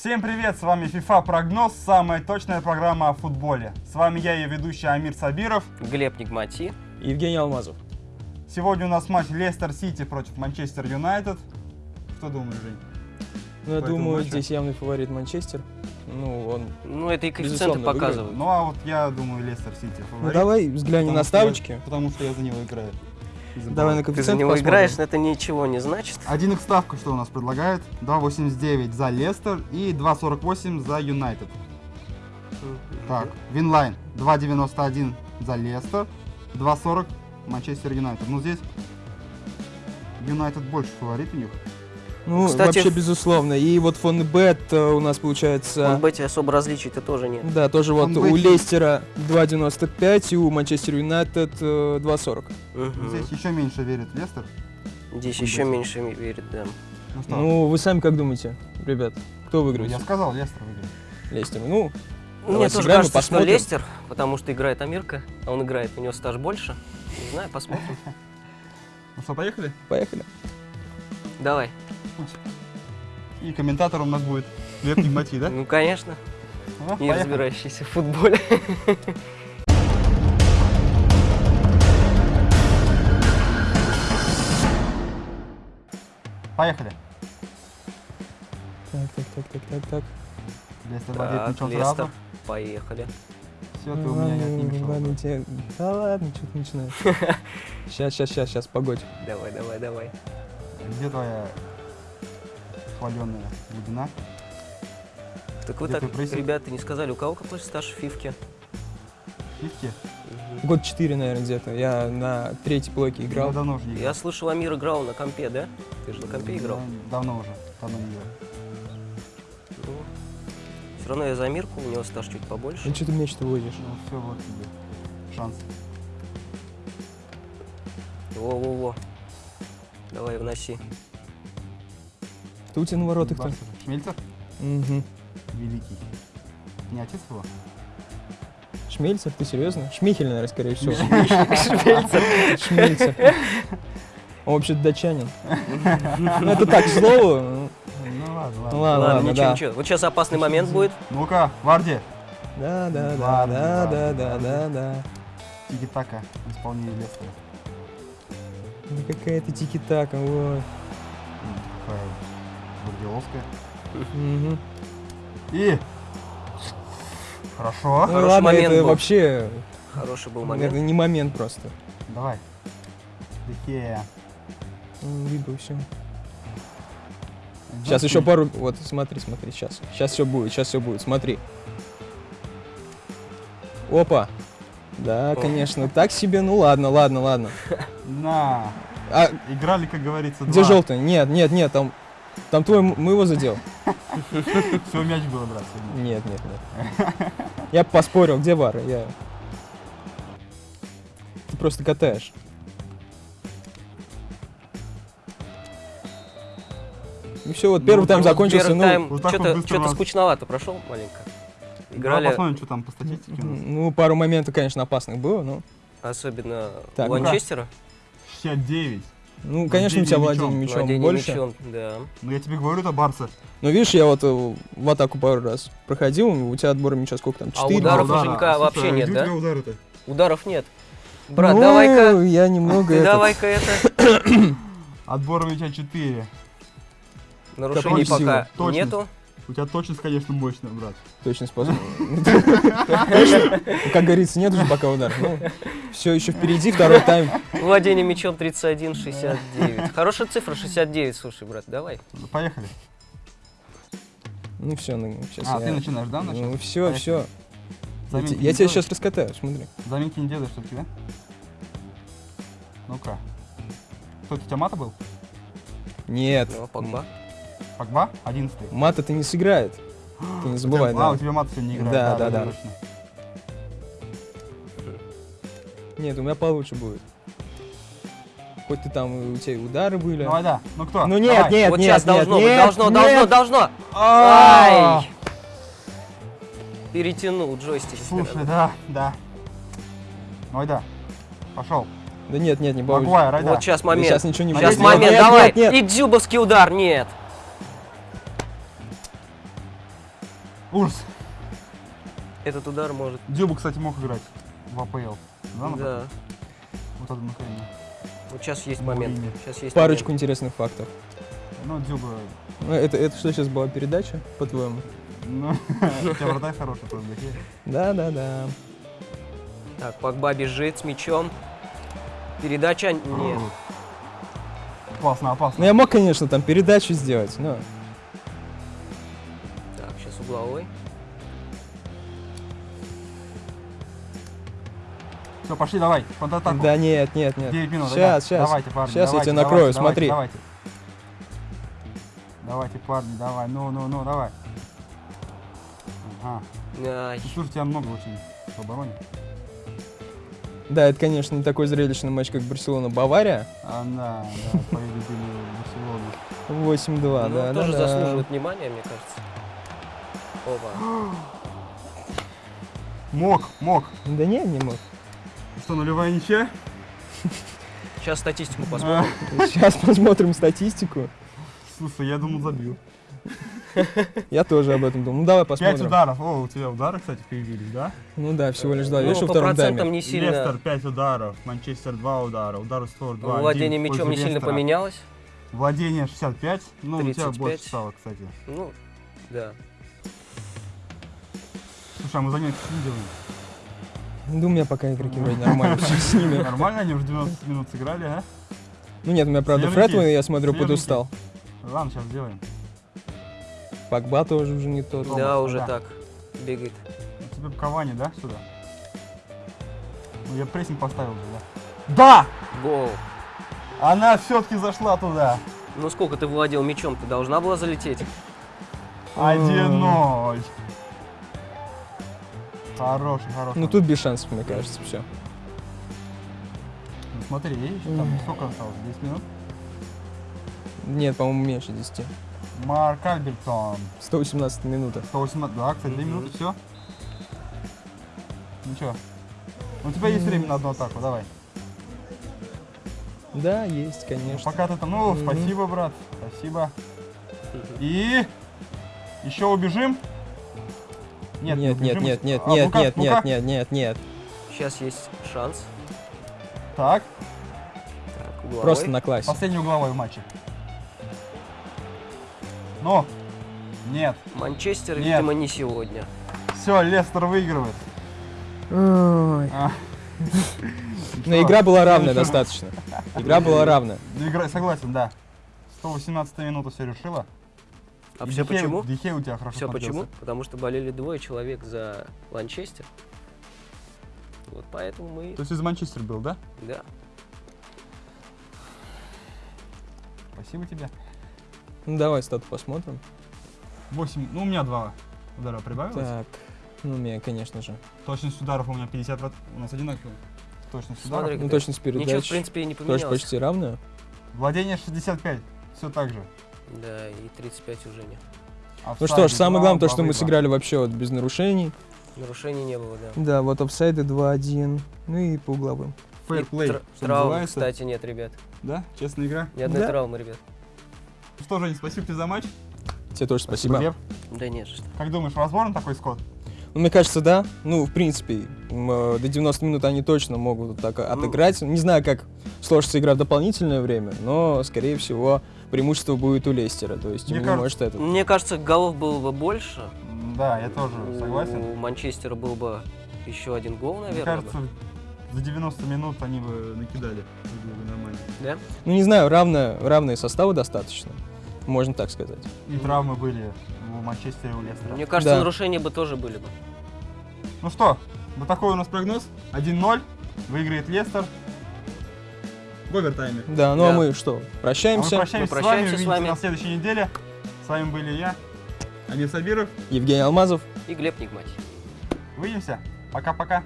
Всем привет, с вами FIFA Прогноз, самая точная программа о футболе. С вами я, ее ведущий Амир Сабиров. Глеб Нигмати. Евгений Алмазов. Сегодня у нас матч Лестер Сити против Манчестер Юнайтед. Что думаешь, Жень? Ну, я думаю, матчу? здесь явный фаворит Манчестер. Ну, он... Ну, это и коэффициенты выиграет. показывают. Ну а вот я думаю, Лестер Сити фаворит. Ну, давай взглянем потому на что я- ставочки. потому что я за него играю. Давай на Ты за коэффициент него посмотрим. играешь, но это ничего не значит. 1xСтавка что у нас предлагает? 2.89 за Лестер и 2.48 за Юнайтед. Так, Винлайн 2.91 за Лестер, 2.40 Манчестер Юнайтед. Ну здесь Юнайтед больше фаворит у них. Ну, Кстати, вообще, безусловно. И вот Фонбет э, у нас получается... В бете особо различий-то тоже нет. Да, тоже вот у. Лестера 2.95 и у Манчестер Юнайтед э, 2.40. Мгм. Здесь еще меньше верит Лестер. Здесь Фонбет. еще меньше ми- верит, да. Ну что, Ну, вы сами как думаете, ребят? Кто ну, выиграет? я сказал, Лестер выиграет. Лестер. Ну, Мне Давай тоже сыграем и кажется, что посмотрим. Лестер, потому что играет Амирка, а он играет, у него стаж больше. Не знаю, посмотрим. Ну что, поехали? поехали. Давай. И комментатором у нас будет Глеб Нигмати, да? Ну, конечно, Ну, не разбирающийся в футболе. Поехали. Так, так, так, так, так, так. Лестер владеет мячом сразу. Поехали. Все, ты у меня не ладно, тебе- Да ладно, что ты начинаешь. Сейчас, сейчас, сейчас, сейчас, погодь. Давай, давай, давай. Где твоя хваленная глубина? Так вы Где так, ребята, не сказали, у кого какой стаж в фифке? Фифки? Год 4, наверное, где-то. Я на третьей блоке играл. Я давно уже не Я играл. слышал, Амир играл на компе, да? Ты же на компе играл? Да, Давно уже. Давно не играл. все равно я за Амирку, у него стаж чуть побольше. Ну, что ты мяч-то возишь? Ну все, вот тебе. Шанс. Во-во-во. Давай, вноси. Кто у тебя на воротах? Барса. Шмельцер? Угу. Великий. Не отец его? Шмельцер, ты серьезно? Шмихель, наверное, скорее всего. Шмельцер. Шмельцер. Он вообще-то датчанин. Ну, это так, к слову. ну, ладно, ладно. ладно, ничего, ничего. Вот сейчас опасный момент будет. Ну-ка, Варди. Да, да, да, да, да, да, да, да. Тики-така. Исполнение Лестера. Да какая-то тики-така, ой. Такая. Мгм. И... Хорошо. Ну Хороший ладно, момент это был. вообще, Хороший был момент. это не момент просто. Давай. М, Либо все. Сейчас еще пару, вот смотри, смотри, сейчас, сейчас все будет, сейчас все будет, смотри. Опа. Да, О. конечно, так себе, ну ладно, ладно, ладно. На. А Играли, как говорится, где желтый? Нет, нет, нет, там, там твой, мы его задел. Все, мяч было, брат. Нет, нет, нет. Я поспорил, где вар? Я... Ты просто катаешь. И все, вот первый Ну, тайм вот закончился, Первый ну, тайм вот вот что-то нас. скучновато прошел маленько. Давай Играли посмотрим, что там по статистике у нас. ну, пару моментов, конечно, опасных было, но... особенно Так, у ну-ка. Манчестера. 69. Ну, конечно, у тебя Владение мячом Владение больше. мячом, да. Ну я тебе говорю, это Барса. Но видишь, я вот э, в атаку пару раз проходил, у тебя отбор мяча сколько там? А 4? ударов удара. Женька Слушай, вообще а нет, да? тебя удары-то? Ударов нет. Брат, Ну, давай-ка, я немного давай-ка это. Отбор мяча 4. Нарушений пока нету. У тебя точность, конечно, мощная, брат. точно способ. Точно? Как говорится, нет уже пока удар. Ну, все еще впереди, второй тайм. Владение мячом 31-69. Хорошая цифра, 69, слушай, брат, давай. Ну, Поехали. Ну все, ну сейчас А, ты начинаешь, да? Ну все, все. Я, тебя сейчас раскатаю, смотри. Заминки не делаешь, что тебе? Ну-ка. Кто это у тебя мата был? Нет, Ну, Погба. Погба? 11 мата ты не сыграет. Ты не забывай, А, у да. тебя мат сегодня не играет. Да, да, да. Нет, у меня получше будет. Хоть ты там, у тебя удары были. Давай, да. Ну кто? Ну нет, Давай. нет, Вот нет, сейчас нет, должно нет, должно, должно, нет. должно. А! Ай! Перетянул джойстик. Слушай, да, да. Давай, да. Пошел. Да нет, нет, не получится. Вот сейчас Да момент. Сейчас ничего не Сейчас будет. момент, Нет, давай. нет, нет. И дзюбовский удар, нет. Ужас. Этот удар может... Дюба, кстати, мог играть в АПЛ. Да, например? Да. Вот это нахрена. Вот сейчас есть момент. Сейчас есть Парочку интересных фактов. Ну, Дюба, Ну, это, это что сейчас была передача, по-твоему? ну, у тебя вратарь хороший просто. Да-да-да. момент. Так, Погба бежит с мячом. Передача... Нет. Опасно, Ну, опасно. я мог, конечно, там передачу сделать, но... Угловой. Все, пошли, давай, контратаку. Да нет, нет, нет. 9 минут, Сейчас, да? сейчас. Давайте, парни, Сейчас я давайте, тебя давайте, накрою, давайте, смотри. Давайте. Давайте, парни, давай, ну, ну, ну, давай. Ага. Ай, Ну, слушай, тебя много очень в обороне. Да, это, конечно, не такой зрелищный матч, как Барселона-Бавария. А, да, да, победили Барселону. 8-2, ну, да, тоже да, да. заслуживает внимания, мне кажется. Опа. Мог, мог. Да не, не мог. Что, нулевая ничья? Сейчас статистику А, посмотрим. Сейчас посмотрим статистику. Слушай, я думал, забил. Я тоже об этом думал. Ну давай Пять посмотрим. ударов. О, у тебя удары, кстати, появились, да? Ну да, всего лишь два. Ну, Видишь, во по процентам тайме. не сильно... Лестер 5 ударов, Манчестер 2 удара, удар в створ 2 Владение мячом не сильно поменялось. Владение 65, ну у тебя 35. больше стало, кстати. Ну, да. Слушай, а мы занятия не делаем. Да у меня пока игроки вроде нормально все с ними. Нормально, они уже 90 минут сыграли, а? Ну нет, у меня, правда. Фредман, я смотрю, подустал. Ладно, сейчас сделаем. Пакба тоже уже не тот. Да, уже так. Бегает. У тебя Кавани, да, сюда? Ну, я прессинг поставил же, да? Да! Гол. Она все-таки зашла туда. Ну сколько ты владел мячом? Ты должна была залететь. 1-0. Хороший, хороший. Ну тут без шансов, мне кажется, все. Ну, смотри, еще там сколько осталось? 10 минут? Нет, по-моему, меньше 10. Марк Альбертсон. 118 минута. 118, да, кстати, 2 Мгм. минуты, все. Ну что? У тебя есть время на одну атаку, давай. Да, есть, Ну, конечно. пока ты там, ну, спасибо, брат, спасибо. И еще убежим? Нет, не нет, убежим. нет, нет, А, нет, ну-ка, нет, ну-ка. нет, нет, нет, нет. Сейчас есть шанс. Так, Так, угловой. Просто на классе. последний угловой в матче. Ну, нет. Манчестер, Нет. видимо, не сегодня. Все, Лестер выигрывает. Ой. А. Но игра была равная достаточно. Игра была равная. Ну, игра, согласен, да. 118 минута все решила. А И все почему? Дихей у тебя хорошо Все почему? Потому что болели двое человек за Манчестер. Вот поэтому мы... То есть из Манчестер был, да? Да. Спасибо тебе. Ну давай стату посмотрим. 8, ну у меня два удара прибавилось. Так. Ну, у меня, конечно же. Точность ударов у меня 50, ват- у нас одинаково. Точность Смотри, ударов. Ну, точность передач. Ничего, в принципе, не Тоже поменялось. почти равная. Владение 65, все так же. Да, и 35 уже нет. Ну что ж, самое главное, то, что мы сыграли вообще вот без нарушений. Нарушений не было, да. Да, вот офсайды 2-1. Ну и по угловым. Фейрплей, тр- что травм, называется. кстати, нет, ребят. Да, честная игра. Ни одной Да. травмы, ребят. Ну Что, Жень, спасибо тебе за матч. Тебе тоже спасибо. Лев. Да нет, что. Как думаешь, возможен такой скот? Ну, мне кажется, да. Ну, в принципе, э, до 90 минут они точно могут так Ну. отыграть. Не знаю, как сложится игра в дополнительное время, но, скорее всего, преимущество будет у Лестера. То есть, Мне не кажется- может этот. Мне кажется, голов было бы больше. Да, я тоже согласен. У Манчестера был бы еще один гол, Мне наверное. кажется, за 90 минут они бы накидали. Было бы нормально. бы. Да? Ну, не знаю, равно, равные составы достаточно. Можно так сказать. И травмы были у Манчестера и у Лестера. Мне кажется, Да. нарушения бы тоже были бы. Ну что, вот такой у нас прогноз. 1-0. Выиграет Лестер. В овертайме. Да, ну а Да. мы что, А мы прощаемся? прощаемся, Мы с вами. прощаемся с Увидимся вами. на следующей неделе. С вами были я, Амир Сабиров. Евгений Алмазов. И Глеб Нигматий. Увидимся. Пока-пока.